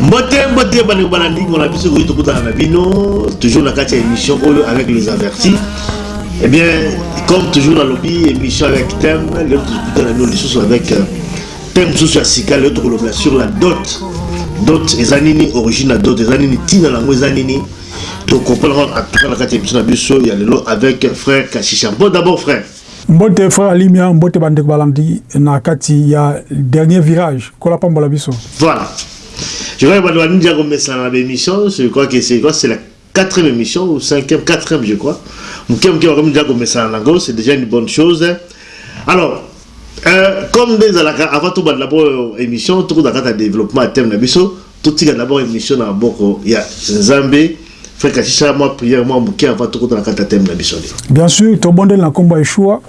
mbote mbote bandeko balandingo na biso koyi tokutana na bino toujours na kati ya émission oyo avec les avertis eh bien comme toujours nalobi émission avec thème lelo tokutana bino lisusu avec euh, thème mosusu ya sika lelo tokolobela sur la dot dot eza nini origine ya dot eza nini ntina na yango eza nini tokompana kaka atuka na kati ya émission na biso ya lelo avec frère kashisha bon d'abord frère Mbote frère Alimia, mbote ba ndeko balandi na kati ya dernier virage, Nkolo apambola biso. Voilà. Je crois que batu babimi déjà komesana na ba emissions, je crois que c'est quoi, c'est la quatrième emission ou cinquième, quatrième je crois. Muke muke bakomi déjà komesana na ngo, c'est déjà une bonne chose. Alors, euh, comme nde ezalaka avant tobanda po émission, tokozala kaka développement ya thème na biso, Totika d'abord emission na maboko ya Nzambe. Frère Kashi sala mwa prière mwa muke avant tokota na kati ya thème na biso ya lelo. Bien sur, tobondeli na kombo ya Yeshua.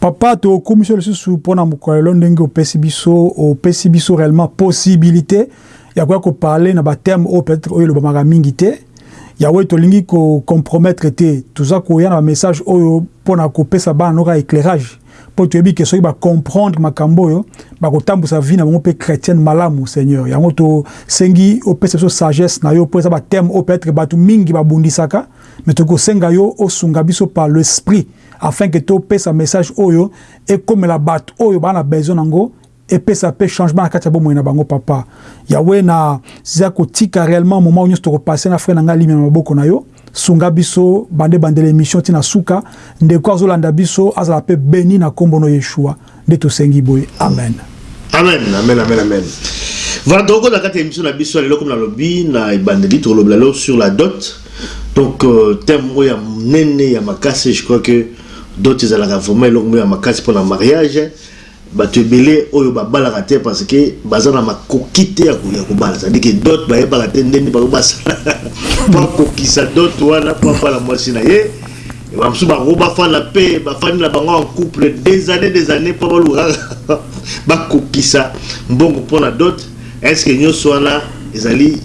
Papa, tokumisi yo lisusu mpo na mokolo lelo ndenge opesi biso, opesi biso réellement possibilité ya koya ko parler na ba thèmes oyo peut-être oyo elobamaka mingi te. Yahweh tolingi ko compromettre te, toza koya na ba messages oyo mpo na kopesa bana noka eclairage. Po toyebi ke soki ba comprendre makambo oyo bakotambusa vie na bango pe chretienne malamu seigneur yango to sengi opesa biso sagesse na yo po eza ba thème oyo peut etre batu mingi ba bundisaka mais tokoki kosenga yo osunga biso par le sprit afin que to pesa message oyo ekomela batu oyo ba na besoin na ngo Epesa pe changement na kati ya bomoi na bango papa. Yaweh na za kotika reellement moment oyo nionso toko passer na frère na ngai Limia na maboko na yo. Sunga biso bande bandela emission ti na suka. Ndeko azo landa biso azala pe beni na kombo no Yeshua nde tosengi boye amen. Amen amen amen amen Voilà toko kota kati ya emission na biso ya lelo comme na lobi na ebandeli toko lobela lelo sur la dot donc euh, thème moko ya munene ya makasi je crois que dot ezalaka vraiment eloko moko ya makasi pona mariage Batu ebele oyo ba balaka te parce que baza na makoki te ya ko bala, ça dit que dot ba yebaka te ndenge nini bako basala po akokisa dot wana po abala mwasi na ye, ba mosusu ba koki ba fanda pe ba fandi na bango en couple des annees des annees po ba luka kaka ba kokisa mbongo pona dot, est ce que nioso wana ezali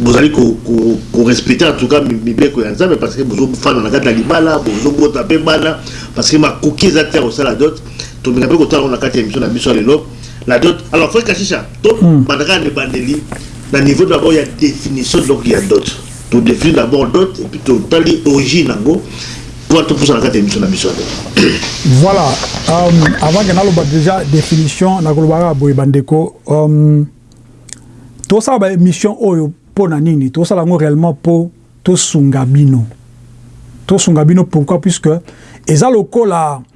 bozali ko respecter en tout cas mibeko ya Nzambe parce que bozo fanda na kati ya libala bozo bota pe bana parce que makoki eza te ya kosala dot. Tomeka pe kotala ngo na kati ya emission na biso ya lelo. La dot. Alors Frère Kashisha, to hmm. bandaka na bandeli na niveau d'abord ya définition donc ya dot. To définir d'abord dot et puis to tali origine nango. Toi to pousa na kati ya emission na biso ya lelo. Voilà. Um, avant que naloba déjà définition na kolobaka boye bandeko, um, tosala ba émission oyo mpo na nini tosala yango réellement mpo tosunga bino tosunga bino pourquoi puisque eza lokola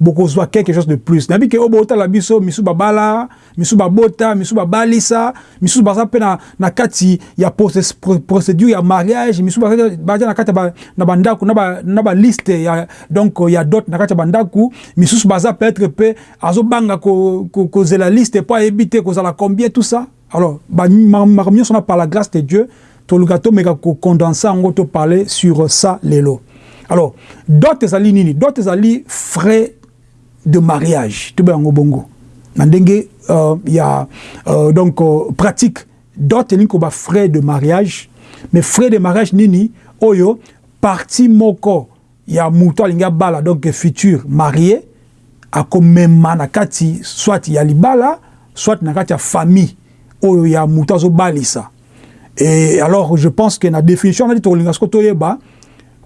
bokozua quelque chose de plus nayebi ke oyo botala biso misu babala misu babota misu babalisa misusu baza pe na, na kati ya procedure ya mariage misu baza, baza na kati ba, na bandako na ba, na ba liste ya donc ya dot na kati ya bandako misusu baza peut-être pe azobanga ko, ko, kozela liste po ayebi te kozala combien tout ça Alors ba makambo nionso wana par la grace de Dieu toluka tomeka ko condenser yango to parler sur ça lelo. Alors dot ezali nini? Dot ezali frais de mariage tobenga yango bongo na ndenge ya donc pratique dot elingi koloba frais de mariage mais frais de mariage nini oyo partie moko ya mutu alingi abala donc futur marie ako mema na kati soit ya libala soit na kati ya famille oyo ya mutu azo balisa et alors je pense que na definition wana toko linga siko to yeba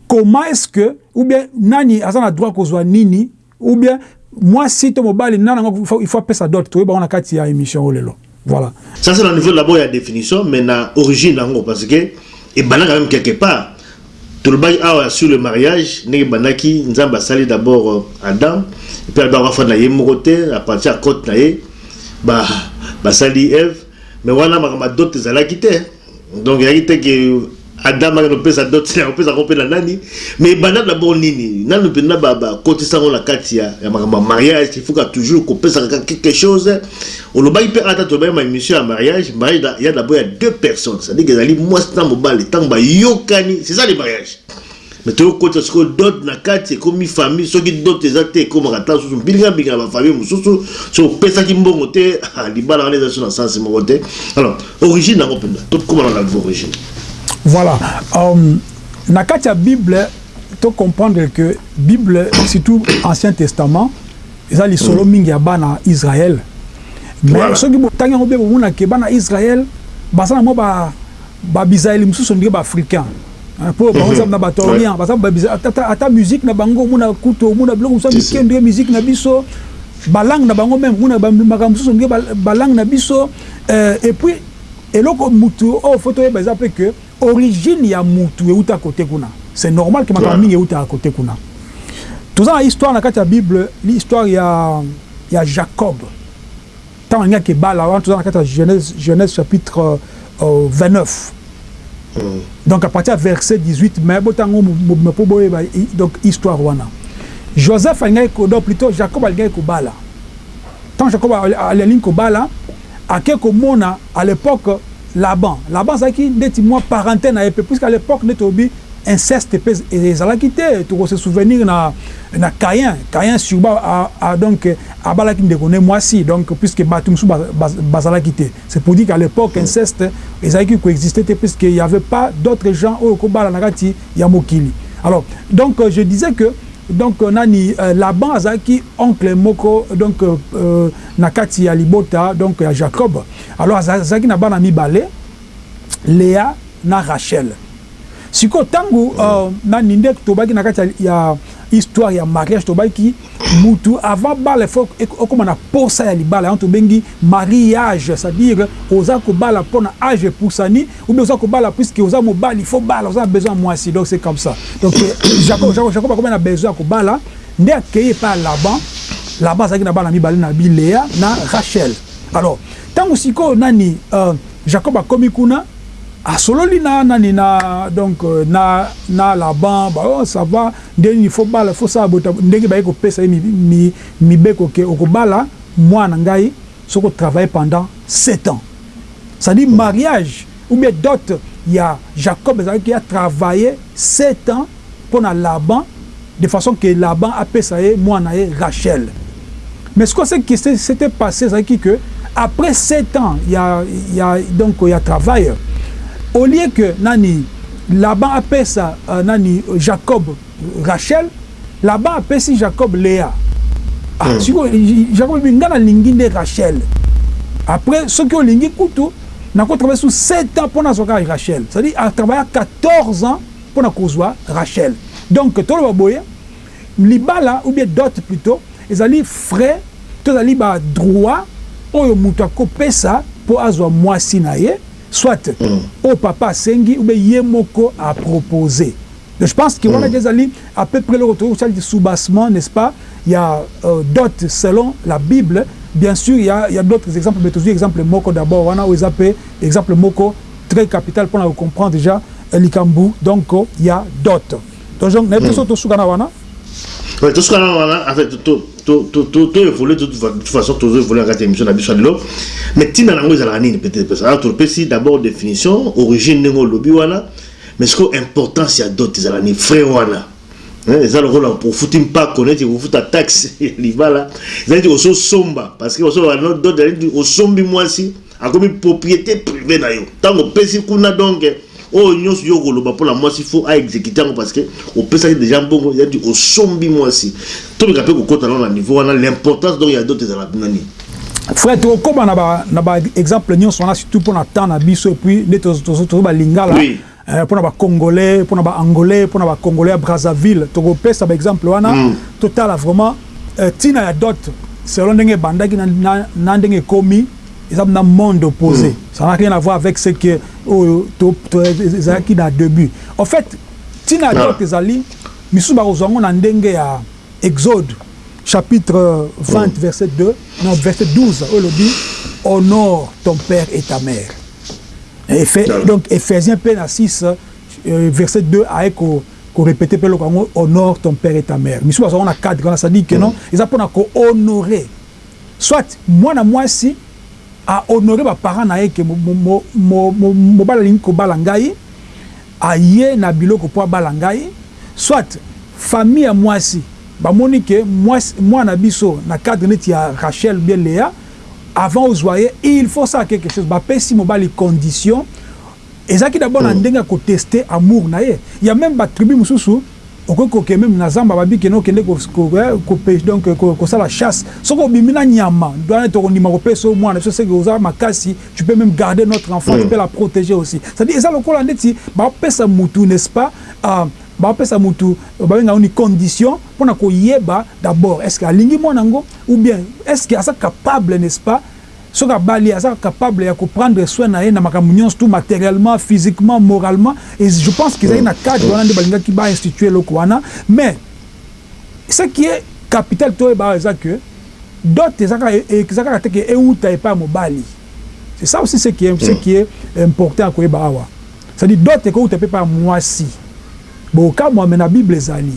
comment est-ce que ou bien nani aza na droit ko zwa nini Ou bien mwasi to mobali nana ngo il faut apesa dot toyeba ngo na kati ya emission oyo lelo. Voilà. Ça c'est na niveau d'abord ya definition mais na origine nango parce que ebandaka meme quelque part. Tolobaki awa sur le mariage ndenge ebandaki Nzambe asali d'abord Adam puis Adam afanda ye moko te à partir ya cote na ye ba basali Eve mais wana makambo ya dot ezalaki te. Donc ya ite que Adam aka nopesa dot na kopesa ko pe na nani mais ebanda na bo nini nanu penda ba ba kotisa ngo na kati ya ya makambo mariage il faut toujours kopesa kaka quelque chose olobaki pe ata tobaki ma émission ya mariage mariage da, ya d'abord ya deux personnes c'est-à-dire que ezali mwasi na mobali tango bayokani c'est ça le mariage Mais tozo kota sikoyo dot na kati ekomi famille soki dot eza te ekomaka ata susu mpilinga mpilinga ba famille mususu so opesaki mbongo te ah, libala wana eza so na sens moko te alors origine nango mpenza tokoma na nalvo origine voilà um, na kati ya bible to comprendre que bible surtout ancien testament eza lisolo mm. mingi ya bana israel mais voilà. soki botangi yango mpe bomonake bana israel baza na mwa babisaeli ba mosusu ndenge baafricain Ah, po bango mhm. na bato orient baza ata musique na bango omona kutu omona biloko mosusu mike ndenge musique na biso balangue na bango meme omona makambo mosusu ndenge balangue na biso euh, et puis eloko mutu oyo oh, fo toyeba eza mpe que origine ya mutu euta kote kuna c'est normal ke makambo mingi eutaka kote kuna toza na histoire na kati ya bible histoire ya, ya jacob Tango alingaki ebala, wana toza na kati ya Genese, Genese chapitre 29, donc à partir ya verset 18, mais botanga ngo mobimba po boyeba donc histoire wana. Joseph alingaki ko, donc plutot Jacob alingaki kobala, tango Jacob alingi kobala, ake komona à l'epoque Laban, Laban azalaki ndeti mua parentin na ye pe, puisque à l'epoque nde tolobi, inceste pe ezalaki te toko se souvenir na na cain cain surba a donc abalaki ndeko ne mwasi donc puisque batu mususu bazalaki te c'est pour dire que à l'epoque inceste ezalaki ko existe te puisque il y'avait pas d'autres gens oyo oko bala na kati ya mokili alors donc je disais que donc nani laban azalaki oncle moko donc na kati ya libota donc ya jacob alors azalaki na bana mibale lea na rachel. Sikoyo tangu na Nindek tobaki na kati ya histoire ya mariage tobaki mutu avant bala il faut okoma na posa ya libala yango tobengi mariage ça dire oza kobala pona age epusani ou bien oza kobala puisque oza mobali il faut obala oza na besoin ya muasi donc c'est comme ça donc Jacob Jacob Jacob akomi na besoin ya kobala nde akeyi epai ya Laban Laban azalaki na bana mibale na bi Lea na Rachel alors tangu sikoyo nani Jacob akomi kuna Asololi na nani na donc na na laban ba oh ça va nde nini faut bala faut sala boye ndenge baye kopesa ye mibeko ke okobala mwana na ngai soki o travaille pendant sept ans c'est à dire mariage ou bien dote ya Jacob ezalaki a travaille sept ans pona laban de façon que Laban apesa ye muana na ye Rachel mais sikoyo ce qui s'etait passe ezalaki que après sept ans ya ya donc ya travail au lieu que nani Laban apesa nani Jacob Rachel Laban apesi Jacob Lea ah sikoyo Jacob alobi nga na lingi nde Rachel après soki olingi kutu nako travailler lisusu sept ans po nazua kaka Rachel c'est à dire a travailla 14 ans pona kozua Rachel donc toloba boye libala ou bien dot plutot ezali frais to ezali ba droit oyo mutu ako pesa po azua muasi na ye soit oyo papa asengi ou bien ye moko a propose donc je pense que wana dejà ezali à peu près eloko tokoki kotia neti soubassement n'est ce pas ya dot selon la bible bien sur il ya d'autres exemples mais tozui exemple moko d'abord wana oyo eza pe exemple moko Très capital pona ko comprendre dejà likambu donc ya dot. Donc donc nayebi te soki tosuka na wana. Oui tosuka na wana en fait to to to to to evoluer de toute façon tozo evoluer na kati ya emission na biso ya lelo mais tina na yango ezalaka nini peut-être parce que alors topesi d'abord définition origine ndenge olobi wana mais sikoyo importance ya dot ezalaka nini frais wana eza lokola ofuti mpako neti kofuta taxe ya libala eza neti ososomba parce que osoloba no dot ezali neti osombi mwasi Akomi propriete privee na yo tango opesi kuna donc oyo nionso yo okoloba pona mwasi faut a executer yango parce que opesaki dejà mbongo cest à dire osombi mwasi. Tomeka pe kokota nanu na niveau wana l'importance donc ya dot ezalaka pona nini? Frère tokokoba na ba na ba exemple nionso wana surtout pona temps na biso et puis nde tozo ba lingala Eh pona ba congolais pona ba angolais pona ba congolais ya Brazzaville toko pesa ba exemple wana to tala vraiment eh tina ya dot selon ndenge ebandaki na ndenge ekomi eza pena monde oppose ça n'a rien avoir avec ce que oyo ezalaki na debut en fait tina ya dot ezali misusu bako zua ngo na ndenge ya exode chapitre 20 verset 2 non verset 12 oyo elobi honore ton père et ta mère. Efe, ah. donc Ephésiens mpe na 6 euh, verset 2 aye ko korepete mpe eloko yango honore ton père et ta mère misusu bazalaka na cadre wana sadire ke non mm. eza mpona kohonore soit mwana mwasi ahonore baparent na ye ke mobali alingi kobala ngai aye na biloko mpo abala ngai soit famille ya mwasi bamoni ke mwana biso na cadre neti ya rachel bie lea Avant ozua ye il faut osala quelque chose ba pesi mobali condition ezalaki d'abord na ndenge ya ko tester amour na ye il ya meme ba tribus mususu okoki ko ke meme na zamba ba bi kende okende ko ko pech donc ko sala chasse soki obimi na nyama wana toko ndima ko pesa yo mwana biso seke oza makasi tu peux meme garder notre enfant tu peux la proteger aussi c'est à dire eza lokola ndeti ba pesa mutu n'est ce pas ahh ba pesa mutu ba benga yango nini condition pona ko yeba d'abord est ce que alingi mwana ngo. Ou bien est ce que aza capable n'est ce pas soki abali aza capable ya ko prendre soin na ye na makambo nionso tout materiellement, physiquement, moralement et je pense que ezali na cadre wana nde balingaki ba instituer eloko wana mais ce qui est capital toyeba awa eza que dot eza kaka eza kaka te que ewuta epai ya mobali c'est ça aussi ce qui est ce qui est important ya koyeba awa c'est à dire dot ekowuta pe epai ya muasi bokokamua mais na bible ezali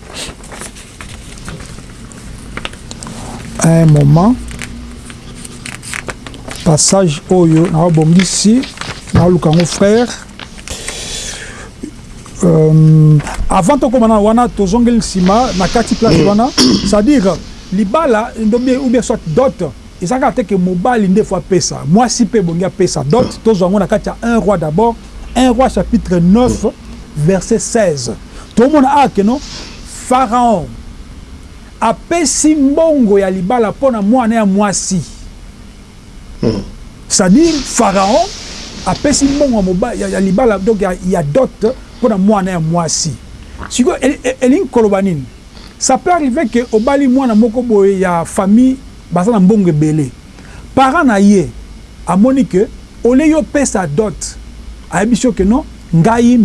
à un moment passage oyo na bongisi na lukango frère euh, avant tokoma na wana tozongeli nsima na kati place wana c'est-à-dire libala ou bien soit dot Eza kaka te que mobali nde faut apesa, mwasi pe ebongi apesa dot, tozwa yango na kati ya un roi d'abord, un roi chapitre 9 verset 16, tomona awa que non Pharaon apesi mbongo ya libala pona mwana naye ya mwasi, c'est à dire Pharaon apesi mbongo ya libala donc ya dot pona mwana naye ya mwasi, sikoyo elingi koloba nini? Ça peut arriver que obali mwana moko boye ya famille Baza na mbongo ebele. Parent na ye amoni que au lieu yo pesa dot, ayebisi yo que non ngai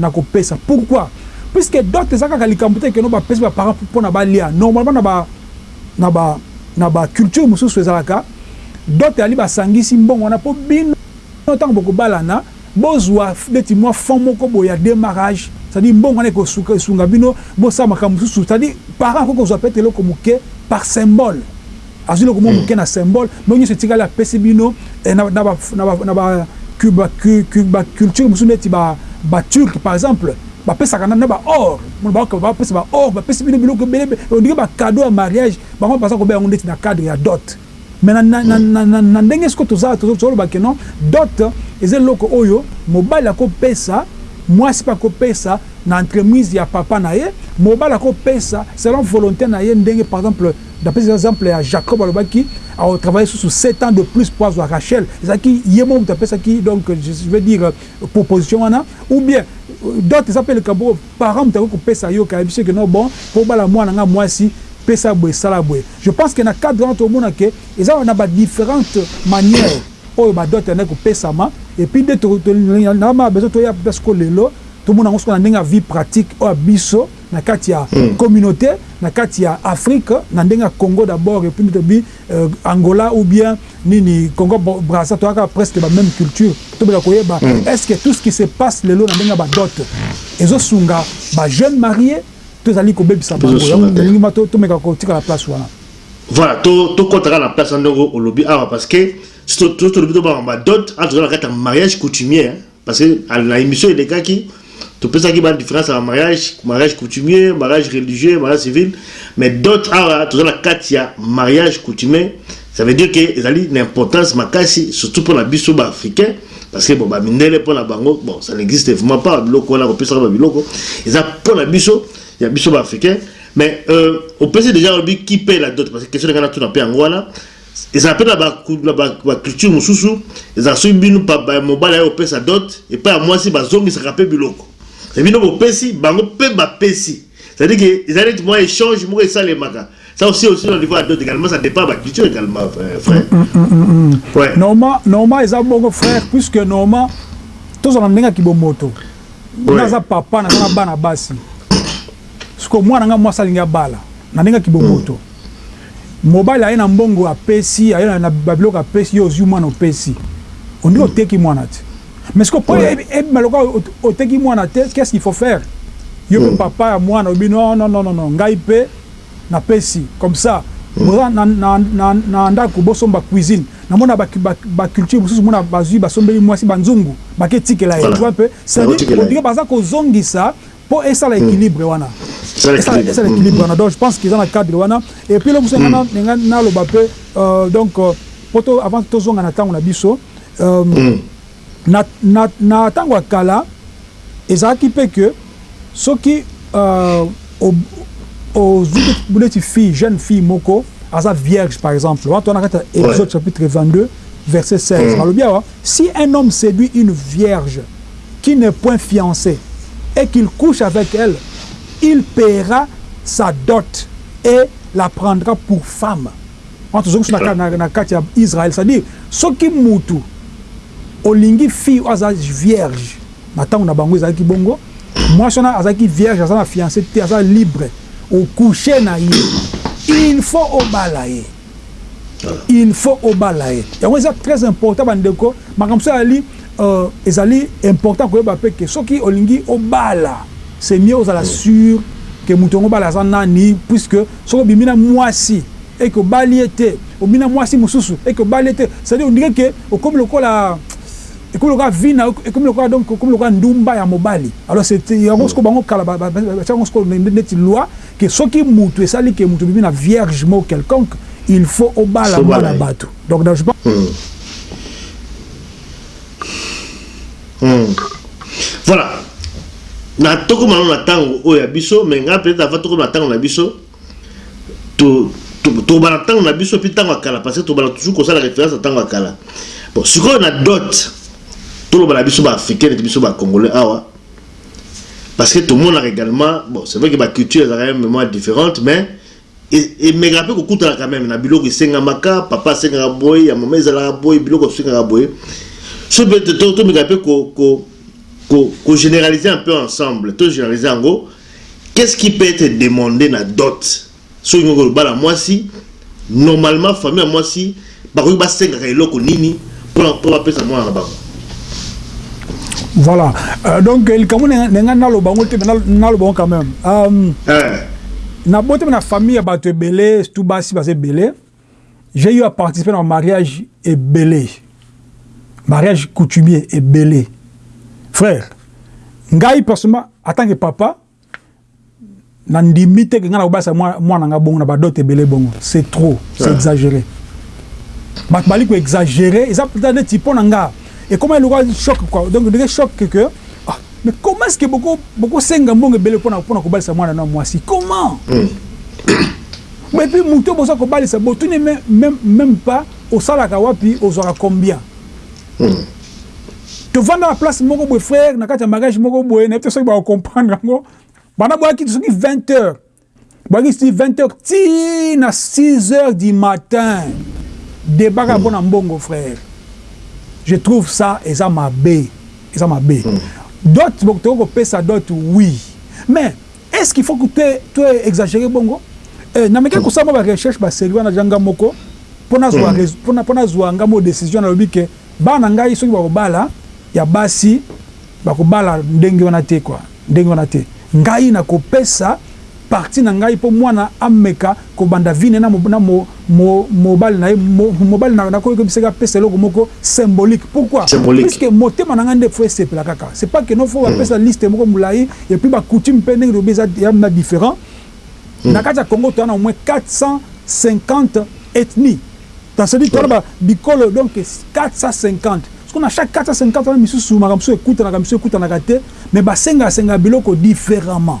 nako pesa. Pourquoi? Puisque dot eza kaka likambo te que non bapesi ba parents pona balia. Normalement na ba na ba na ba culture mosusu ezalaka dot ezali basangisi mbongo wana po bino tango bokobalana, Bozua neti mwa fond moko boye ya demarrage, c'est à dire mbongo wana ekosuka esunga bino bosala makambo mosusu, c'est à dire parent akoki kozua peut-etre eloko moke par symbole, azui eloko moko moke na symbole, mais oyo nionso etikali apesi bino eh, na ba na ba na ba cu ba culture mosusu neti ba ba turque par exemple bapesaka na ba or, baoka bapesa ba or, bapesi bino biloko ebele, on dirait ba cadeaux ya mariage, bango baza kobela yango neti na cadre ya dot. Mais na na na na na na ndenge sikoyo toza tozo tozo loba que non dot eza eloko oyo mobali ako pesa muasi pe ako pesa na entremise ya papa na ye mobali ako pesa selon volonte na ye ndenge par exemple na pesi example ya Jacob alobaki ako travailler susu sept ans de plus po azua Rachel ezalaki ye moko mutu apesaki donc je veux dire proposition wana ou bien dot eza pe likambo oyo Parent moto akoki kopesa yo kayebisi yo ke non bon po obala muana nga muasi pesa boye sala boye je pense ke na cadre wana tokomona ke eza na ba differente maniere oyo ba dot ebandaki kopesama et puis nde na ma besoin toya ata siko lelo tomona yango siko na ndenge ya vie pratique oyo ya biso na kati ya communaute na kati ya Afrique na ndenge ya Congo d'abord et puis nde tolobi Angola ou bien nini congo brazza toza kaka presque ba meme culture tobela koyeba est ce que tout ce qui se passe lelo na ndenge ya ba dot ezo sunga ba jeune marie to ezali kobebisa bango yango tolingi ma tomeka kotikala place wana Voilà, to to kota kaka na place wana ndenge olobi awa parce que si to tolobi tobanga ba dot awa toza na kati ya mariage coutumier Parce que na emission elekaki topesaki ba difference ya mariage, mariage coutumier, mariage religieux, mariage civil, mais dot awa toza na kati ya mariage coutumier, ça veut dire que ezali na importance makasi surtout pona biso ba africains parce que bon ba mindele pona bango bon ça n'existe vraiment pas biloko wana kopesaka ba biloko eza pona biso ya biso ba africains mais euh, opesi déjà obi qui paye la dot parce que question ekana tuna pe yango wana Ezala pe na ba na ba, ba culture mosusu, ezala soki bino pa, ba, mobali aye kopesa dot epai ya mwasi, bazongisaka pe biloko mais bino bopesi, bango pe bapesi. C'est à dire que ezali neti mwa echange moko esalemaka. Ça aussi, aussi au niveau ya dot egalement, ça depend ya ba culture egalement, frère. Ouais. Normalement, normalement eza bongo frère, puisque normalement tozala na ndenge ya kibomoto. Ouais. Nga aza papa, naza na bana basi. Sikoyo mwana nga mwasi alingi abala, na ndenge ya kibomoto. Mm. Mobali aye na mbongo apesi aye na ba biloko apesi yo ozui mwana opesi on dirait oteki mwana te mais sikoyo po ebima lokola oteki mwana te qu'est ce qu'il faut faire? Yo pe papa ya mwana olobi non non non non ngai pe na pesi comme ça boza na ndaku bosomba cuisine na mona ba culture mususu omona bazui basombeli mwasi ba nzungu bake tikela ye tu vois un peu c'est à dire on dirait baza kozongisa Po esala equilibre wana. Esala equilibre wana donc je pense que eza na cadre wana et puis eloko mosusu nga na na loba pe donc po to avant to zonga na tango na biso na na na tango ya kala ezalaki pe que soki ozui neti fille jeune fille moko aza vierge par exemple wana to na kati ya exode chapitre 22 verset 16 balobi awa si un homme seduit une vierge qui n'est point fiance et qu'il couche avec elle, il paiera sa dot et la prendra pour femme. Wana tozongi biso na, na, na kati ya Israël, c'est-à-dire soki mutu olingi fille oyo aza vierge, na tango na bango ezalaki bongo, mwasi wana azalaki vierge, aza na fiance te, aza libre, okouche na ye, il faut obala ye. il faut obala ye yango eza très important ba ndeko makambo mosusu ezali ezali important koyeba pe ke soki olingi obala c'est mieux ozala sur ke mutu yango obala aza nani puisque soki obimi na muasi et que obali ye te obimi na muasi mosusu et que obali ye te c'est à dire on dirait ke okomi lokola ekomi lokola vie na yo ekomi lokola donc okomi lokola ndumba ya mobali alors c'est yango sikoyo bango kala batiaka yango sikoyo neti loi Que soki mutu esali que mutu obimi na vierge moko quelconque il faut obala muana batu donc na je pense Hum voilà na tokoma nanu na tango oyo ya biso mais nga peut-être avant tokoma na tango na biso to tokobana na tango na biso mpe tango ya kala parce que tokobana toujours kosala référence na tango ya kala bon sikoyo na dot toloba na biso ba africaine te biso ba congolais awa Parce que tomonaka également, bon, c'est vrai que ba culture ezalaka ya vraiment différente, mais emekaka mpe kokutana quand même na biloko esengamaka, papa asengaka boye, ya mama ezalaka boye, biloko esengaka boye. So mpe tomekaka mpe ko, ko, ko, ko généraliser un peu ensemble, to généraliser yango, qu'est-ce qui peut être demandé na dot Soki olingi kobala mwasi, normalement famille ya mwasi bakoki basengaka eloko nini pona po bapesa mwana na bango? Voilà euh, donc likambo na ngai naloba yango te mais naloba yango quand même um, eh. na botama na famille ya bato ebele surtout basi baza ebele j'ai eu à participer na mariage ebele mariage coutumier ebele frère ngai personnellement atanke papa na ndimi te ke nga na kobasa mwana nga bongo na ba dot ebele bongo c'est trop c'est exagere bato bali ko exagere eza mpenza neti mpo na nga ekoma elokola choc quoi donc ndenge choc que que ah mais comment est-ce que boko bokosenga mbongo ebele mpo na mpo na kobalisa mwana na mwasi comment mm. mais puis moto boza kobalisa botuni même même pas osalaka wapi ozwaka combien Tovanda na place moko boye frère na kati ya mariage moko boye nayebi te soki bako comprendre yango banda boyaki soki 20 heures boyaki ti 20 heures ti na 6 heures du matin debat kaka mpona mbongo frère je trouve ça eza mabe eza mabe dot bokoki kopesa dot oui mais Est ce qu'il faut que to exagerer bongo? Eh, na mekaki kosala mwa ba recherches ba serie wana dejà nga moko mpo nazua mpo nazua nga moko decision, nalobi que bana na ngai soki bakobala ya basi bakobala ndenge wana te quoi, ndenge wana te. Ngai nakopesa partie na ngai mpo mwana ameka kobanda vine na mo na mo mo mobali na ye mo mobali na na ko yebisa ke apesa eloko moko symbolique pourquoi Symbolique. puisque motema na ngai nde faut esepela kaka c'est pas que non faut ba pesa liste moko mulayi et puis ba coutumes pe ndenge tolobi eza ya na different na kati ya Congo toza na au moins 450 ethnies dans ce dit toza na ba bikolo donc 450 sikoyo na chaque 450 wana misusu makambo misusu ekutanaka misusu ekutanaka te mais ba senga senga biloko differemment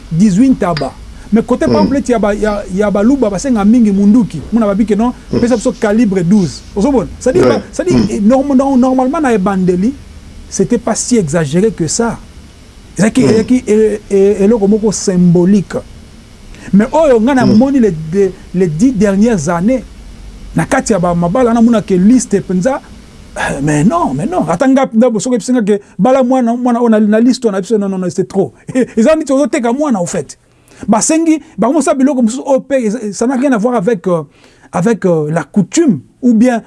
18 ntaba mais cote pamphlet ya ba ya baluba basenga mingi munduki muna ba bike non pesa biso calibre 12 ozo mona c'est à dire ba c'est à dire normal normalement na ebandeli c'etait pas si exagere que ça ezalaki ezalaki eloko moko symbolique mais oyo nga na moni les les 10 dernières annees na kati ya ba mabala wana muna ke liste penza Eh, mais non, mais non. Ata nga ndabo soki epesi nga ke bala mwana mwana ona na liste ona biso non non c'est trop. Eza niti ozo teka mwana au fait. Basengi bango mosala biloko mosusu oyo mpe ça n'a rien à voir avec euh, avec euh, la coutume ou bien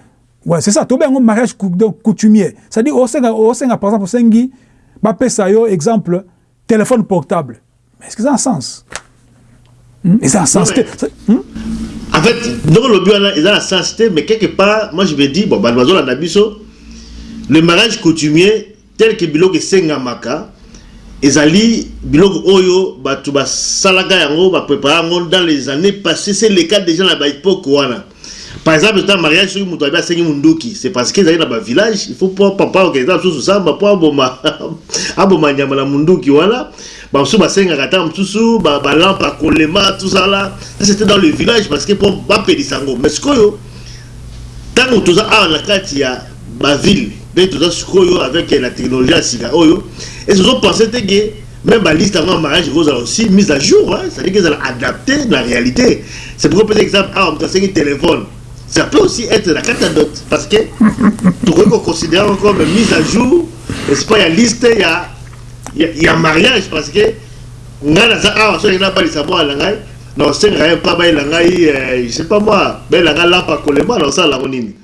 ouais, c'est ça tobenga yango mariage donc coutumier. C'est-à-dire osenga osenga par exemple osengi bapesa yo exemple Telephone portable mais est-ce que eza na sens? Hum eza na sens te. Hum? En fait, donc le but là eza na sens te mais quelque part moi je me dis bon bana bazola na biso le mariage coutumier tel que biloko esengamaka ezali biloko oyo bato basalaka yango ba prepare yango dans les années passées c'est le cas déjà na ba epoque wana Par exemple dans mariage soki mutu abi asengi munduki c'est parce que ezali na ba village il faut pour papa okende na susu samba pour aboma aboma nyama na munduki wana ba mususu basenga kata mususu ba ba lampe akolema tout ça là ça c'était dans le village parce que pour ba pelisa ngo mais sikoyo tango toza awa na kati ya ba ville nde toza sikoyo avec la technologie ya sika oyo ezo penser te que Meme ba liste yango ya mariage eko zala aussi mise à jour hein, c'est à dire que ezala adapte na realite, c'est pourquoi opesa exemple awa mutu asengi telephone ça peut aussi etre na kati ya dot parce que tokoki ko considere yango comme mise à jour n'est ce pas ya liste ya ya mariage parce que ngai naza awa soki na balisa mwana na ngai na osengaka ye mpa bayela ngai eh, je sais pas moi bayela ngai lapa kolema na osala yango nini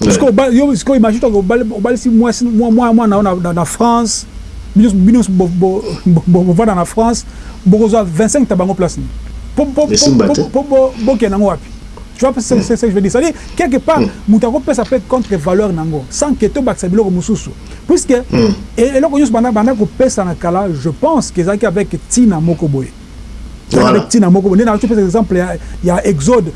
Sikoyo yo sikoyo imagine toi que obalisi mwasi mwana na yo na France, bino nionso bovanda na France, bokozwa 25 ta bango place nini? Po bokende nango wapi? Tu vois ce que je veux dire? C'est à dire quelque part mutu akopesa pe contre valeur na yango sans que tobakisa biloko mususu puisque eloko nionso banda kopesana kala je pense que ezalaki avec tina moko boye. Voilà. Tina moko nde nazo pesa exemple ya, ya exode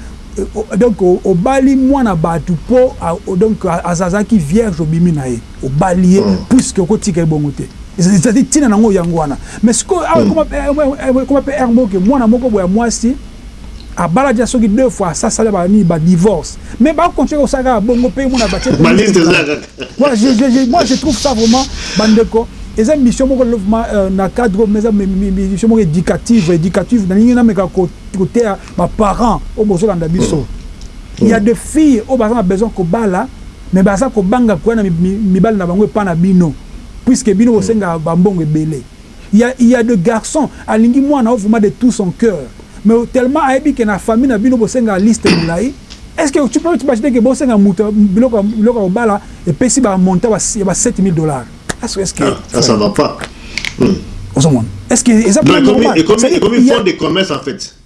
donc obali mwana batu po donc azalaki vierge obimi na ye obali ye mm. puisque okotika ye bongo te ezali ntina nango yango wana mais sikoyo awa ekoma mpe aire moke mwana moko boya mwasi abala deja soki deux fois asasala banini badivorce mais bakontinue kosala kaka bongo mpe mona batie Voilà, je, je, je, moi je trouve ça vraiment bandeko eza mission moko euh, na cadre mais eza mission moko éducative éducative na lingi na meka côté ba parents au bozo landa biso il y a des filles au baza besoin ko bala mais baza ko banga quoi na mibali na bango epa na bino puisque bino bosenga ba mbongo ebele Ya ya de garçon alingi muana oyo vraiment de tout son cœur mais tellement ayebi que na famille na bino bosengaka liste mulayi est ce que tu peux imaginer que bosenga mutu biloko ya biloko ya kobala epesi ba montant ya ba 7000 dollars est ce que ah ça va pas ozo mona est ce que eza pe normal ekomi fond de commerce en faite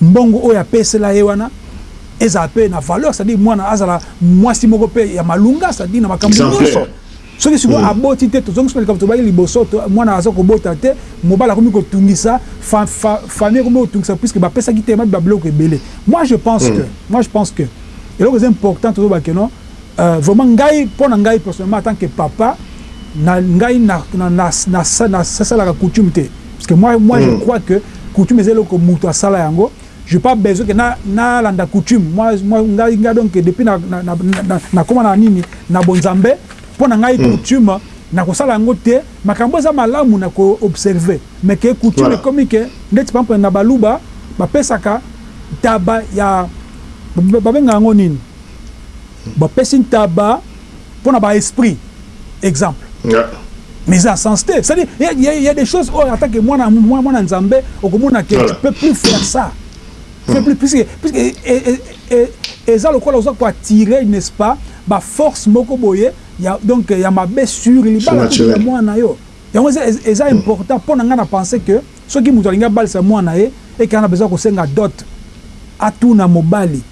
Mbongo oyo apesela ye wana ezala pe na valeur, c'est à dire mwana azala mwasi moko pe ya malunga, c'est à dire na makambu nionso. Soki sikoyo aboti te, tozongisi na likambo tolobaki liboso, mwana aza kobota te, mobali akomi kotungisa, famille ekomi kotungisa puisque bapesaki te ba biloko ebele. Moi je pense que, moi je pense que eloko eza important toloba que non, Vraiment ngai pona ngai personnellement en tant que papa na ngai na na salaka coutume te parce que moi moi je crois que coutume eza eloko mutu asala yango je pas besoin que na na landa coutume moi moi ngai ngai donc depuis na na na koma na nini na bonzambe pona ngai coutume na kosala yango te makambo eza malamu na ko observer mais que coutume ekomi que ndeti par exemple na baluba bapesaka taba ya babenga yango nini Ba pesi ntaba pona ba esprit exemple mais eza sens te c'est à dire il ya des choses oyo ata ke mwana mwana nzambe okomona ke tu peux plus faire ça puisque puisque eza lokola oza ko attirer n'est ce pas ba force moko boye ya donc ya mabe sur libala kutu ya mwana na yo yango eza eza important pona nga na pense ke soki mutu alingi abalisa mwana na ye et que ana besoin ya kosenga dot atuna mobali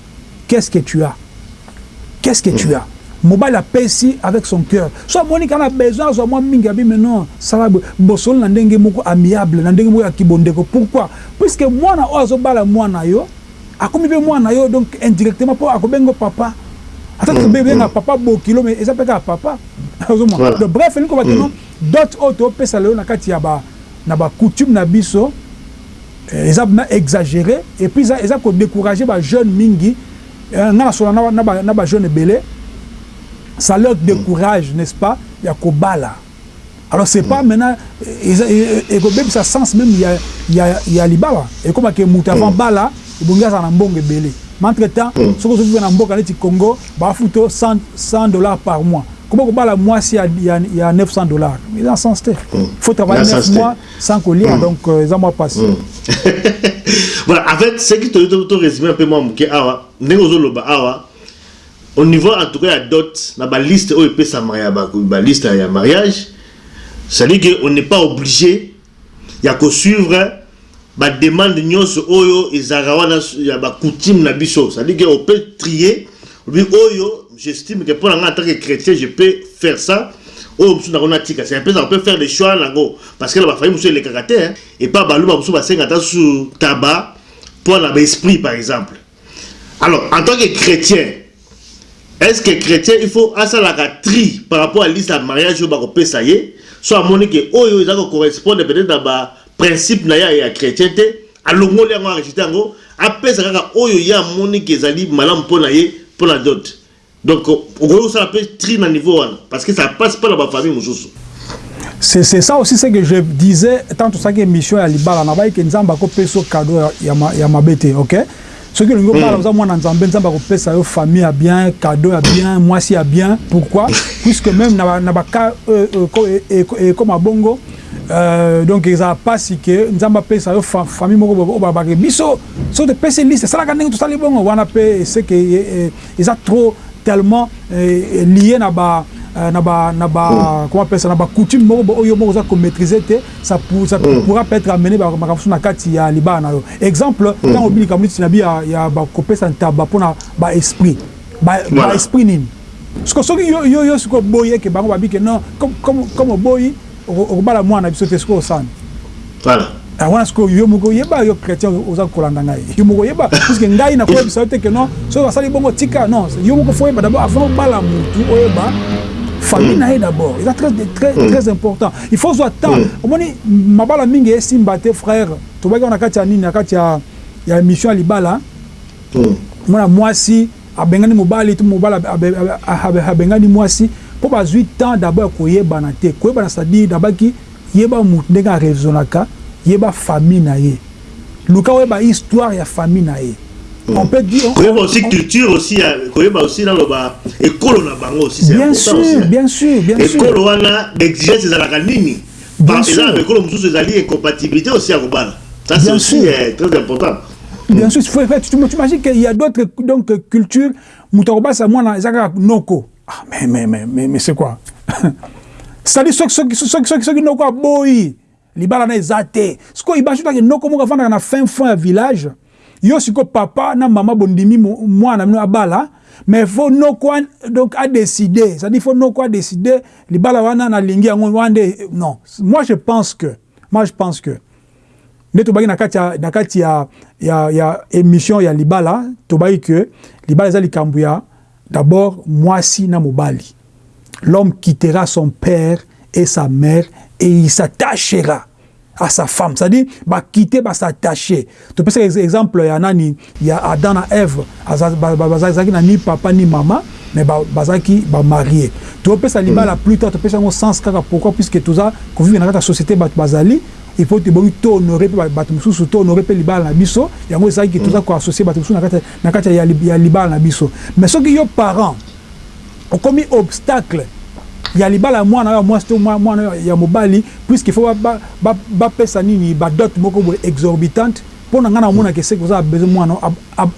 Qu'est ce que tu as? Qu'est ce que tu as? Mobali apesi avec son coeur. Soki amoni kaka na besoin azua mua mingi abi mais non sala boye. Bosolola na ndenge moko amiable, na ndenge moko ya kibondeko. Pourquoi? Puisque muana oyo azo bala muana na yo, akomi pe muana na yo donc indirectement po ako benga yo papa. Ata to benga papa bokilo mais eza pe kaka papa. Ozo mona? Donc bref elingi koloba que non dot oyo tozo pesa lelo na kati ya ba na ba coutumes na biso, Eza pna exagere et puis eza eza ko decourager ba jeunes mingi eh nga na solola na ba na ba jeunes ebele ça leur decourage n'est ce pas ya ko bala alors c'est pas maintenant eza eko bebisa sens meme ya ya ya libala ekoma ke mutu avant abala ebongi azala na mbongo ebele mais entre temps soki ozo vivre na mboka neti Congo ba futa yo 100 100 dollars par mois comment ko bala muasi ya ya 900 dollars eza na sens te faut travailler 9 mois sans kolia mm. donc euh, eza mwa pasi mm. voilà en fait ce qui toyo to résumer un peu mwa moke awa ndenge ozoloba awa au niveau en tout cas ya dot na baliste oyo epesama ya baliste ya mariage c'est-à-dire que on n'est pas obligé ya kosuivre bademande nyonso oyo ezalaka wana ya bacoutume na biso c'est-à-dire que ope trie Olobi oyo j'estime que pona nga en tant que chretien je peux faire ça oyo mosusu nango natika c'est un peu ça on peut faire des choix nango parce que na ba famille mosusu elekaka te hein epa baluba mosusu basenga ata susu taba pona ba esprit par exemple alors en tant que chretien est ce que chretien il faut asalaka tri par rapport à liste ya mariage oyo bakopesa ye so amoni ke oyo eza ko correspondre peut-être na ba principe na ya ya chretien te alongoli yango arejete yango apesa kaka oyo ye amoni ke ezali malamu mpo na ye mpo na dot donc okoki kosala mpe tri na niveau wana parce que ça passe pas na ba famille mosusu C'est c'est ça aussi ce que je disais tant que ça que mission ya libala na baye que nzambe ako peso cadeau ya ya mabe te ok Soki olingi obala hmm. oza mwana Nzambe, Nzambe akopesa yo famille ya bien, cadeau ya bien, mwasi ya bien. Pourquoi? Puisque même na na ba cas euh, euh, e, e, comme abongo euh, donc ezala pasi que Nzambe apesa yo famille moko oyo babake biso soki topesi liste esalaka ndenge tosali bongo wana mpe eseke Eza trop tellement lier na ba Euh, na ba na ba mm. comment appelle ça na ba coutume moko bo oyo moko za ko maîtriser te ça pour ça mm. pourra peut être amener ba makafusu na kati ya libana na yo exemple mm. tant obili kamuti na bia ya ba ko pesa ntaba pona ba esprit ba, voilà. ba esprit nini parce que soki yo yo yo siko boye ke bango babike non comme comme comme boyi Okobala mwana na biso te sikoyo San. Voilà. Yango wana sikoyo yo moko yeba yo chretien oza kolanda ngai. Yo moko yeba puisque ngai nakoyebisa yo te que non soki basali bongo tika non yo moko faut oyeba d'abord avant obala mutu oyeba famille mm. na ye d'abord eza très très mm. très important il faut ozwa temps mm. omoni mabala mingi esimba te frère tobaki wana na kati ya nini na kati ya ya émission ya libala mwana mwasi Abengani mobali to mobali abengani mwasi po bazui temps d'abord ya koyebana te. Koyebana c'est à dire nabaki yeba mutu ndenge a raisonnaka, yeba famille na ye. Luka oyeba histoire ya famille na ye. On peut dire on. Koyeba aussi culture aussi ya koyeba aussi nano ba ekolo na bango aussi c'est important aussi. Bien sur, bien sur, bien sur. Ekolo wana ba exigences ezalaka nini? Ba eza na ba ekolo mususu ezali incompatibilite aussi ya kobala ça c'est aussi très important. Bien sur tu t'imagine que il ya d'autres donc culture mutu akobasa mwana eza kaka noko ah mais mais mais mais mais c'est quoi sali soki soki soki soki soki noko aboyi libala na eza te sikoyo ibanso taki noko moko afandaka na fin fond ya village. Yo sikoyo papa na maman bondimi muana na bino abala mais faut noko a donc a decide c'est à dire faut noko a decide libala wana na lingi yango wana nde non moi je pense que moi je pense que nde tobaki na kati ya na kati ya ya ya emission ya libala tobaki que libala eza likambo ya D'abord muasi na mobali l'homme quittera son père et sa mère et il s'attachera à sa femme c'est à dire ba quitte ba s'attache topesa exemple ya nani ya Adam na Eve bazalaki na ni papa ni mama mais bazalaki ba marie topesa libala plus tard topesa yango sens kaka pourquoi puisque toza ko vivre na kati ya societe batu bazali il faut ebongi to honore pe batu mosusu to honore pe libala na biso yango esalaki toza ko associer batu mosusu na kati ya na kati ya ya libala na biso mais soki yo parent okomi obstacle ya libala ya mwana ya mwasi to mwana ya mobali puisque il faut ba ba ba pesa nini ba dot moko boye exorbitante mpo na ngai na mona ke seke oza besoin mwana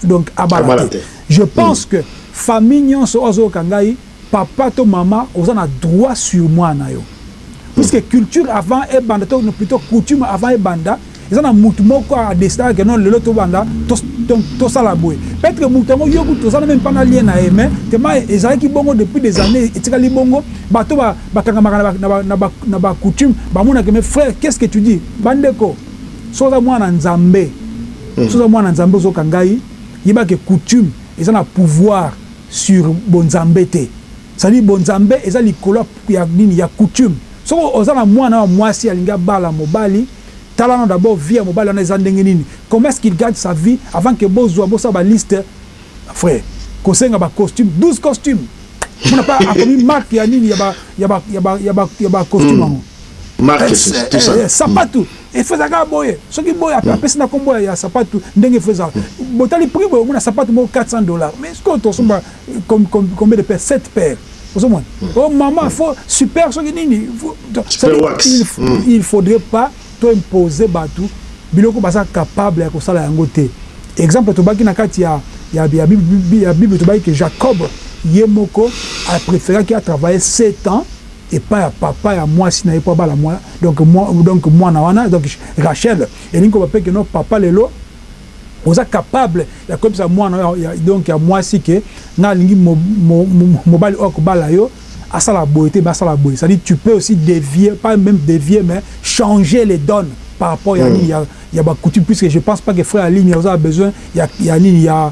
donc abala te je pense que famille nyonso oyo azoyoka ngai Papa to maman oza na droit sur mwana na yo puisque culture avant ebanda to plutot coutume avant ebanda eza na mutu moko a decidaka que non lelo tobanda tosala boye peut etre mutu yango yo kutu oza na meme pas na lien na ye mais tellement ezalaki bongo depuis des annees etikali bongo bato bakangamaka na ba coutume bamona que mais frère qu'est ce que tu dis ba ndeko soki oza mwana na Nzambe soki oza mwana na Nzambe ozoka ngai yeba que coutume eza na pouvoir sur bonzambe te ça dit bonzambe eza likolo ya nini ya coutume soki oza na muana nayo ya muasi alingi abala mobali tala nanu d'abord vie ya mobali wana eza ndenge nini comment est-ce qu'il gagne sa vie avant que bozua bosala ba liste frère kosenga ba costume 12 costume pona pe akomi marque ya nini ya ba ya ba ya ba ya ba costume yango Marques, tout ça. sapatu Il faut ezalaka boye soki boye apesi na kombo ya sapatu ndenge il faut ezala botali prix boye omona sapatu moko 400 dollars mais sikoyo tosomba combien de paires 7 paires ozomona hmm. oh maman hmm. faut super soki nini hmm. il faudrait pas to imposer bato biloko baza capable ya kosala yango te exemple tobaki na kati ya ya bible tobaki ke jacob ye moko apréféraki atravaille 7 ans epai ya papa ya muasi naye po abala mua donc donc muana wana donc Rachel elingi koloba pe que non papa lelo oza capable ya koyebisa muana oyo ya donc ya muasi que nga nalingi mobali oyo akobala yo asala boye te mais asala boye c'est à dire tu peux aussi devier pas meme devier mais changer les donnes par rapport ya nini ya ya ba coutumes puisque je pense pas que frère Aline oza na besoin ya ya nini ya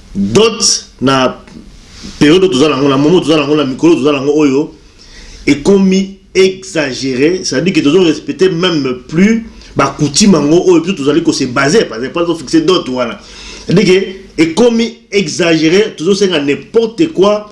Dot na periode oyo toza na yango, na moment toza na yango, na mikolo toza na yango oyo, ekomi exagere, c'est à dire que tozo respecter meme plus ba coutume yango oyo biso tozali ko se baser, par exemple to fixer dot wana, c'est à dire que ekomi exagere, tozo senga n'importe quoi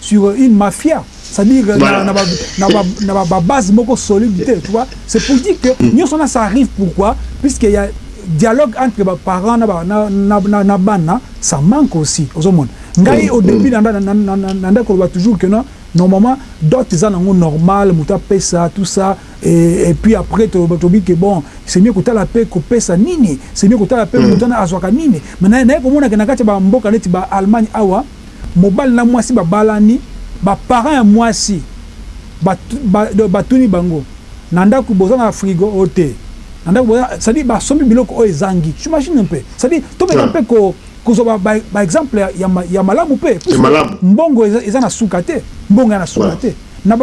sur une mafia c'est à dire voilà. na, na, na, na, na ba base moko solide te tu vois c'est pour dire que mm. nyonso na ça arrive pourquoi puisque ya dialogue entre ba parents na ba na na, na, na bana ça manque aussi ozomona ngai mm. au début mm. na na na na nda koloba toujours que non normalement dot eza nango normal moto apesa tout ça et, et puis après tobi ke bon c'est mieux kotala mpe kopesa nini c'est mieux kotala mpe mm. moto wana azwaka nini mais naye komonake na kati ya bamboka neti ba allemagne awa Mobali na mwasi babalani, ba parents ya mwasi batuni bango na ndaku boza na frigo? Oh te na ndaku boza c'est à dire basombi biloko oyo ezangi j'imagine un peu c'est à dire tomeka mpe kozwa ba exemple ya malamu mpe puisque mbongo eza na suka te mbongo eza na suka te na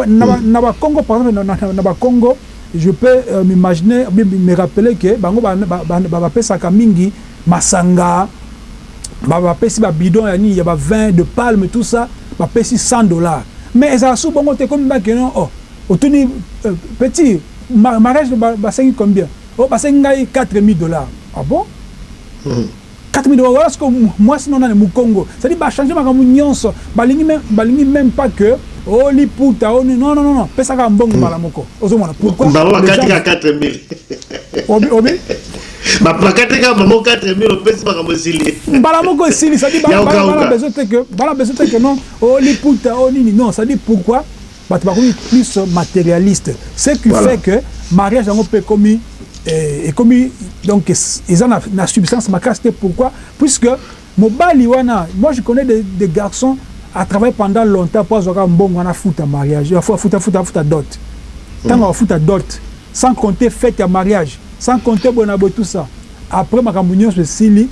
ba kongo par exemple na ba kongo je peux m'imaginer ou bien me rappeler que bango bapesaka mingi Masanga ba ba pesi ba bidon ya nini ya ba vin de palme tout ça ba pesi 100 dollars mais ezala sous bongo te ekomi ba ke non oh otuni petit mariage ba sengi combien oh ba sengi ngai 4000 dollars ah bon hum 4000 dollars wala siko muasi no nani mukongo c'est à dire ba changer makambo nionso ba lingi meme ba lingi meme pas que oh liputa oh non non non pesa kaka mbongo mbala moko ozo mona pourquoi bango ba kati kaka 4000 obi obi Ba pakate ka bango 4000 opesi makambo esili. Mbala moko esili, ça dit bana bana besoin te que bana besoin te que non o liputa o nini non, ça dit pourquoi bato bakomi plus materialiste ce qui voilà. fait que mariage yango mpe ekomi eh, ekomi donc eza na, na substance makasi te pourquoi puisque Mobali wana moi je connais des des garçons a travaille pendant longtemps po azua kaka mbongo wana afuta mariage a afuta afuta afuta dot tango ako futa dot sans compter fete ya mariage sans compter boye na boye tout ça après makambo nionso esili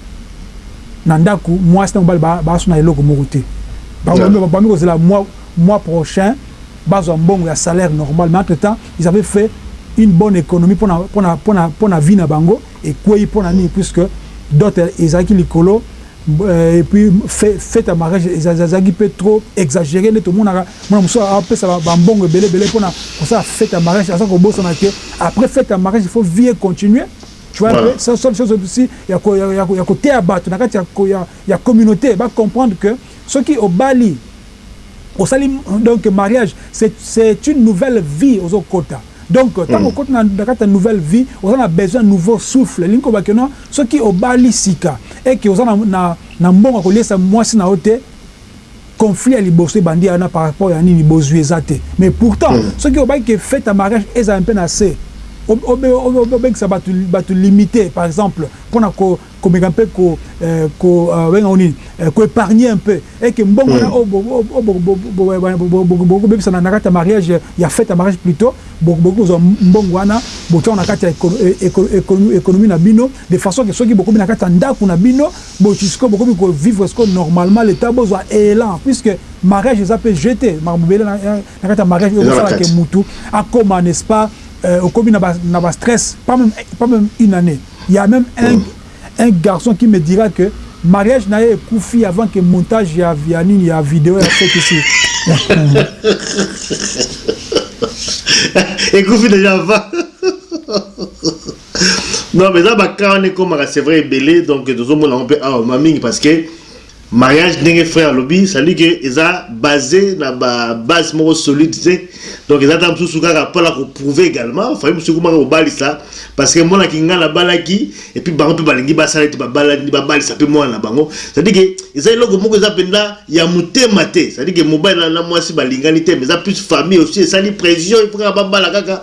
na ndaku muasi na mobali ba ba swana eloko moko te ba ba ba bambi kozela mois mois prochain bazua mbongo ya salaire normal mais entre temps ils avaient fait une bonne economie pona pona pona pona vie na bango Ekweyi pona nini puisque dot ezalaki likolo et puis fete ya mariage ezalaki pe trop exagere neti omonaka muana mosusu azo pesa ba mbongo ebele ebele pona kosala fete ya mariage aza kobosana que après fete ya mariage il faut vie econtinue tu vois un peu seule chose aussi ya koteya batu na kati ya communaute ba comprendre que soki obali osali donc mariage c'est une nouvelle vie ozo kota. Donc tango okoti na na kati ya nouvelle vie oza na besoin ya nouveau souffle elingi koloba que non soki obali sika et que oza na na na mbongo ya koliesa muasi na yo te conflit ya liboso ebandi ya wana par rapport ya nini bozui eza te mais pourtant soki obaki que fete ya mariage ezala mpe na se o o obengisa batu batu limite par exemple pona ko Komeka mpe ko ko babenga yango nini ko epargner un peu et que mbongo wana oyo bo bokoki kobebisa na kati ya mariage ya fete ya mariage plutot bokoki kozwa mbongo wana botia yango na kati ya economie na bino de façon que soki bokomi na kati ya ndako na bino boye sikoyo bokomi ko vivre sikoyo normalement le temps bozwa elan puisque mariage eza mpe jeux te makambo ebele na kati ya mariage oyo ekosala que mutu akoma n'est-ce pas okomi na ba stress pas meme une annee. Il ya meme un un garçon qui me dira que mariage na ye ekufi avant que montage ya ya nini ya video ya fekisi ekufi deja avant non mais eza bakaa wana ekomaka c'est vrai ebele donc tozomona yango mpe awa ma mingi parce que Mariage ndenge frère alobi ça dit que eza base na ba base moko solide te donc eza ta mususu kaka pona ko prouver egalement famille mususu ekomaka kobalisa parce que mwana kingana abalaki et puis bango pe balingi basala ete babalani babalisa pe mwana na bango ça dit que eza eloko moko eza penza ya mutema te ça dit que mobali na mwasi balingani te mais eza plus famille aussi esali pression il faut kaka babala kaka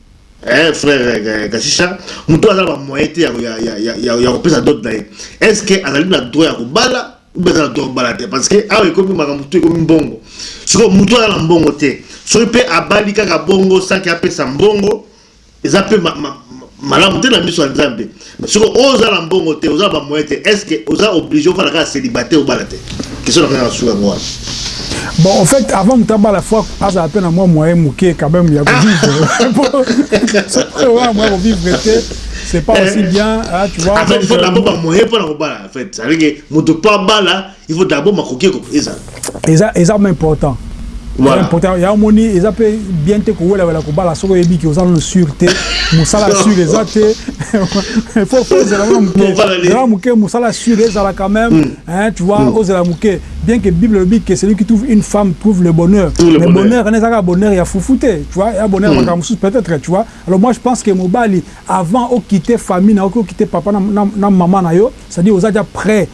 Eh frère eh, Gashisha mutu aza na ba moyen te ya ya ya ya ya kopesa dot na ye. Est-ce que azali na droit ya kobala ou bien aza na droit kobala te parce que awa ekomi makambo tu ekomi mbongo. Siko mutu aza na mbongo te. Soki pe abali kaka bongo sans que apesa mbongo eza pe ma, ma, malamu te na miso ya Nzambe. Mais soki oza na mbongo te, oza na ba moyens te, est-ce que oza oblige ofanda kaka celibataire obala te? Question na ngai ya suka yango wana. Bon, au fait, avant mutu abala faut azala pe na mwa moyen moke quand même ya ko vivre. Soki oza na moyen ya ko vivre te, c'est pas aussi bien, hein, tu vois. En fait, il faut d'abord ba moyen pona kobala en fait. C'est-à-dire que mutu po abala il faut d'abord makoki eko ezala eza eza ma important voilà. important ya moni eza pe bien te kowela wela kobala soko yebi ki oza no sur te musala sur eza te il faut faut zela na muke zela muke musala sur ezala quand même mm. hein tu vois mm. ozela muke bien que bible dit que celui qui trouve une femme trouve le bonheur Tout le mais bonheur on est à bonheur ya foufoute tu vois ya bonheur mm. makambo peut-être tu vois alors moi je pense que mobali avant au quitter famille na au quitter papa na, na, na maman na yo c'est-à-dire aux déjà prêt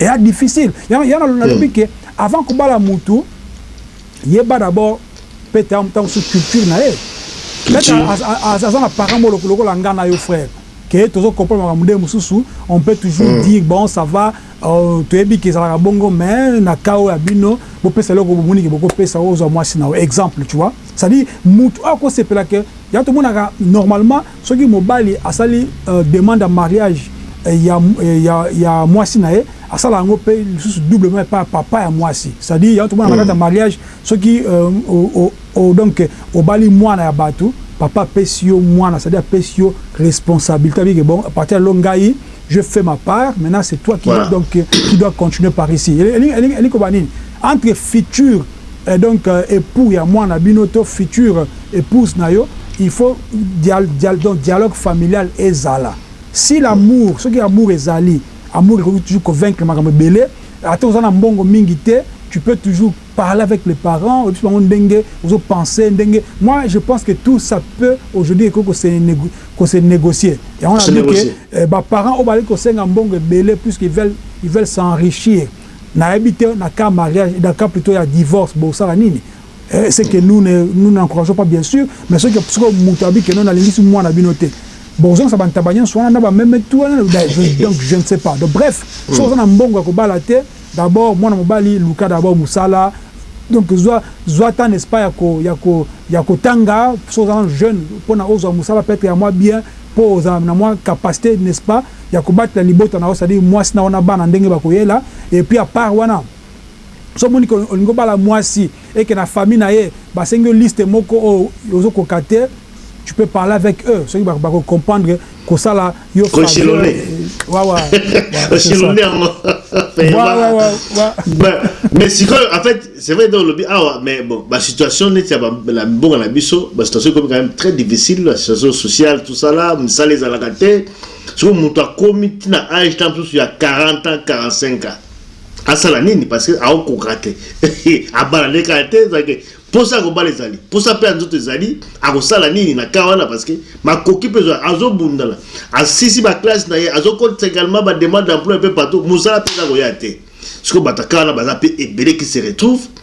Ea difficile yango yango na lobi que avant ko bala mutu yeba d'abord pe ta ta mosusu culture na ye peut-être aza aza na parent moko lokola nga na yo frère que tozo comprendre makambo nde mosusu on peut toujours dire bon ça va toyebi que ezalaka bongo mais na cas oyo ya bino bo pesa eloko bomoni que boko pesa ozua muasi na yo exemple tu vois c'est à dire mutu oyo ako sepela que yango to monaka normalement Soki mobali asali demande ya mariage ya mwasi na ye, asala yango pe lisusu doublement epai ya papa ya mwasi. C'est à dire, yango tomonaka na kati ya mariage, soki o donc obali mwana ya batu, papa apesi yo mwana, c'est à dire apesi yo responsabilite, alobi que bon, à partir ya lelo ngai je fais ma part, maintenant c'est toi qui donc qui dois continuer par ici. Elingi koloba nini? Entre future. Eh donc epoux ya muana bino to future epouse na yo il faut dial donc dialogue familial ezala si l'amour soki amour ezali amour ekoki toujours ko vaincre makambo ebele ata oza na mbongo mingi te tu peux toujours parler avec les parents oyebisa bango ndenge ozo penser ndenge moi je pense que tout ça peut aujourd'hui ekoki ko se ko se negocier yango na lobi que ba parents oyo bazali kosenga mbongo ebele puisque ils veulent ils veulent s'enrichir Nayebi te na cas ya mariage na cas plutot ya divorce bosala nini eh ce que nous ne nous n'encourageons pas bien sur mais soki sikoyo mutu alobi que non nalingisi muana na bino te bokozongisa ba ntaba nionso wana na ba meme tout wana donc je ne sais pas donc bref soki oza na mbongo ya kobala te d'abord muana mobali luka d'abord musala donc zua zua temps n'est ce pas ya ko ya ko ya kotanga soki oza nanu jeune pona ozua musala peut etre ya mua bien po ozala na mua capacite n'est ce pas ya kobatela libota na yo c'est à dire muasi na yo na bana ndenge ba koyela et puis à part wana soki omoni que olingi obala muasi et que na famille na ye ba sengi yo liste moko oyo ozo koka te tu peux parler avec eux soki ba ko comprendre ko sala yo faveur wawa mais sikoyo en fait c'est vrai donc lobi awa mais bon ba situation neti ya la mbongo na biso ba situation comme quand même très difficile la situation sociale tout ça là misala ezalaka te Sikoyo mutu akomi ti na age ta mususu ya 40 ans 45 ans asala nini parce que aokoka te abala nde kala te ezala ke posa ya kobala ezali posa pe ya nzoto ezali akosala nini na cas wana parce que makoki pe ezwa azobundana asisi ba classe na ye azokotisa également ba demande d'emploi pe partout mosala pe eza koya te sikoyo bato ya cas wana baza pe ebele qui se retrouve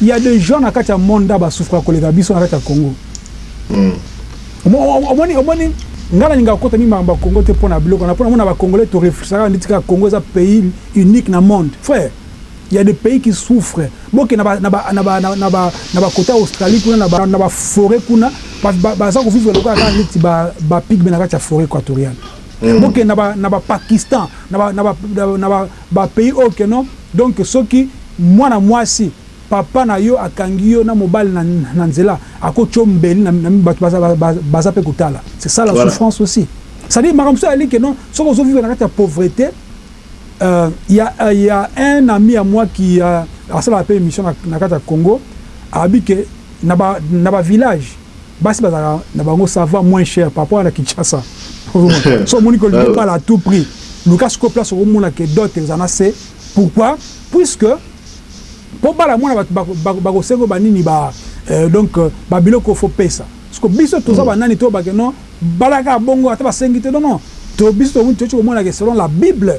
Il ya des gens na kati ya monde oyo ba souffraka koleka biso na kati ya Congo. Omoni, omoni, ngai na lingaka kokota mingi makambo ya Congo te pona biloko wana, pona mona ba congolais to reflechissaka kaka ndeti kaka Congo eza pays unique na monde. Frère, il ya des pays qui souffre, bokende na ba, na ba, na ba, na ba, na ba cote ya Australie kuna, na ba, na ba foret kuna, baza ko vivre lokola kaka ndeti ba, ba pygme na kati ya foret equatoriale. Bokende na ba, na ba Pakistan, na ba, na ba, na ba, Ba pays oyo que non donc soki mwana mwasi papa na yo akangi yo na mobali na na nzela ako tshio mbeli na na batu baza baza pe kotala c'est ça la Voilà. souffrance aussi c'est à dire makambo mosusu ezali que non soki ozo vivre na kati ya pauvrete euh il ya il ya un ami à moi qui asalaka pe emission na na kati ya Congo alobi que na ba na ba village Basi bazalaka na bango ça vend moins cher par rapport à na Kinshasa ozo mona soki omoni que olingi obala à tout prix luka sikoyo place oko mona que dot eza na se pourquoi puisque po obala mwana batu bako bako senga yo ba nini ba donc ba biloko oyo faut pesa sikoyo biso toza ba nani toloba que non bala kaka bongo ata ba sengi te non non to biso tokoki ko mona que selon la bible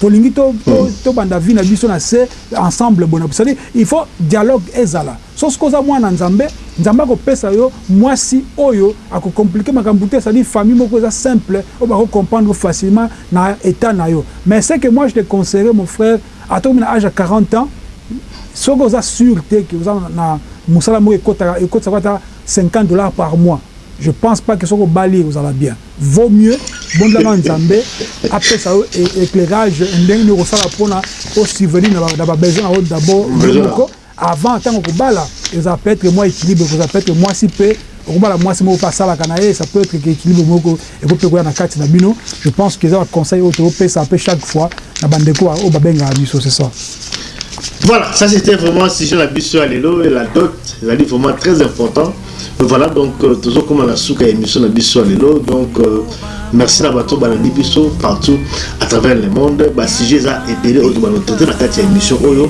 Tolingi to to banda vie na biso na se ensemble boye na c'est à dire il faut dialogue ezala soki soki oza mwana nzambe nzambe ako pesa yo mwasi oyo ako complique makambu te c'est à dire famille moko eza simple oyo bako comprendre facilement na etat nayo mais ce que moi je te conseillerais mon frère ata okomi na age ya 40 ans soki oza sur te que oza na musala moko ekotaka ekotisaka yo ata 50 dollars par mois je pense pas que soki obali ekozala bien. Vaut mieux bondela nzambe apesa yo eclairage ndenge nini okosala pona o subvenir na ba besoin na yo d'abord yo moko avant tango okobala eza peut etre mua equilibre ekozala peut etre muasi pe okobala muasi moko pe asalaka na ye ça peut etre que equilibre moko ekoki pe koya na kati na bino je pense que eza ba conseil oyo tozo pesa pe chaque fois na ba ndeko oyo ba bengaka biso c'est ça. Voilà, ça c'était vraiment sujet la biso ya lelo et la dot ezali vraiment très important. Voilà donc euh, tozo koma na suka ya émission na biso lelo donc euh, merci na bato balandi biso partout à travers le monde ba sujet eza ebele oyo tobana traite na kati ya émission oyo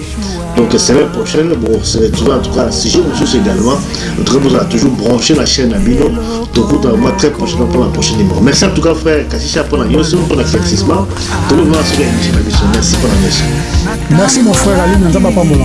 donc semaine prochaine bon se retrouver en tout cas sujet mosusu également en tout cas bozala toujours branché na chaîne na bino tokutana moi très prochainement pour la prochaine numéro merci en tout cas frère kashisha mpona nyonso mpona éclaircissement tokoma na suka ya émission na biso merci mpona nyonso merci mon frère aline nzambe apambola